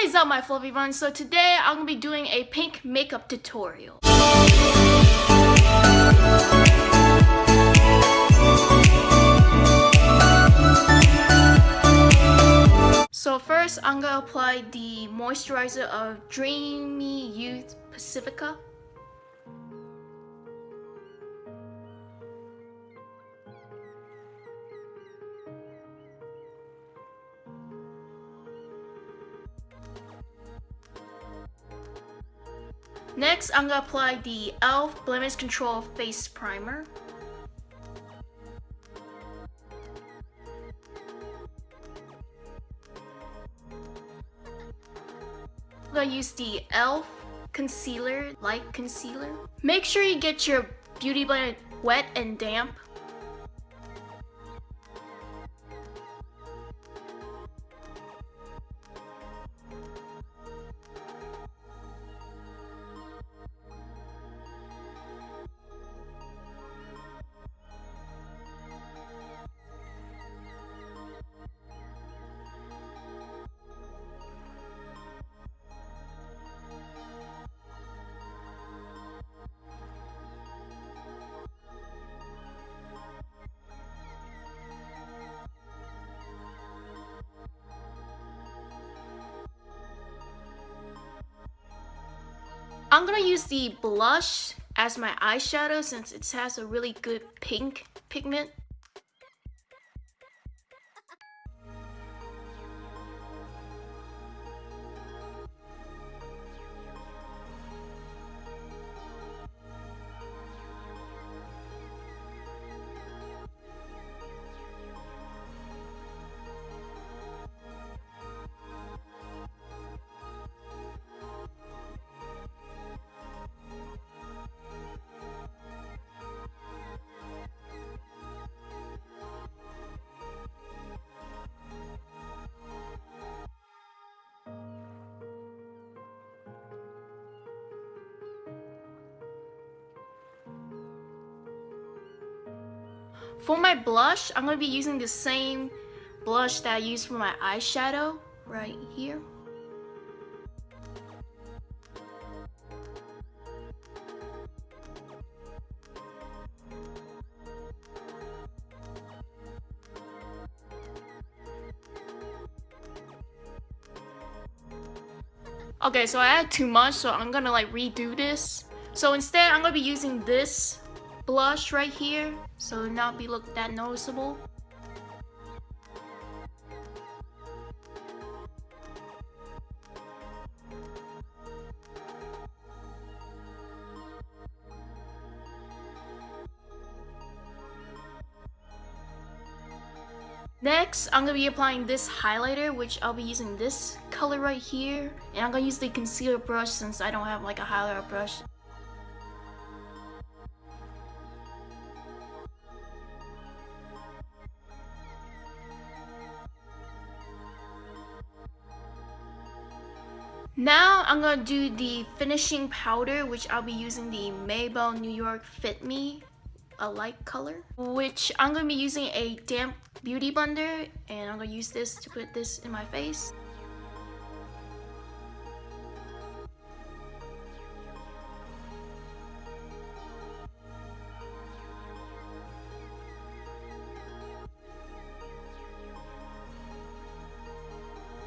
What is up my fluffy buns? So today I'm going to be doing a pink makeup tutorial. So first I'm going to apply the moisturizer of Dreamy Youth Pacifica. Next, I'm gonna apply the e.l.f. Blemish Control Face Primer. I'm gonna use the e.l.f. Concealer, Light Concealer. Make sure you get your beauty blender wet and damp I'm gonna use the blush as my eyeshadow since it has a really good pink pigment. For my blush, I'm going to be using the same blush that I used for my eyeshadow right here. Okay, so I had too much, so I'm gonna like redo this. So instead, I'm gonna be using this blush right here so not be look that noticeable. Next, I'm going to be applying this highlighter, which I'll be using this color right here. And I'm going to use the concealer brush since I don't have like a highlighter brush. Now I'm gonna do the finishing powder, which I'll be using the Maybelline New York Fit Me, a light color, which I'm gonna be using a damp beauty blender, and I'm gonna use this to put this in my face.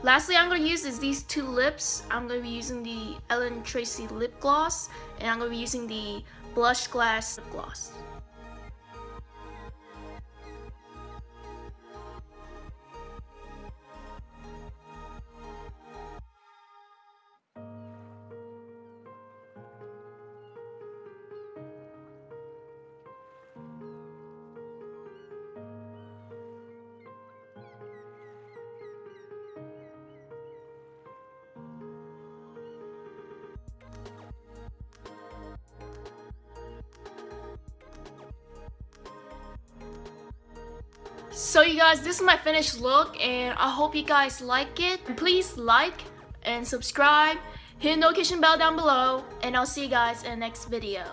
Lastly, I'm going to use is these two lips. I'm going to be using the Ellen Tracy lip gloss, and I'm going to be using the Blush Glass lip gloss. So you guys, this is my finished look and I hope you guys like it. Please like and subscribe, hit the notification bell down below, and I'll see you guys in the next video.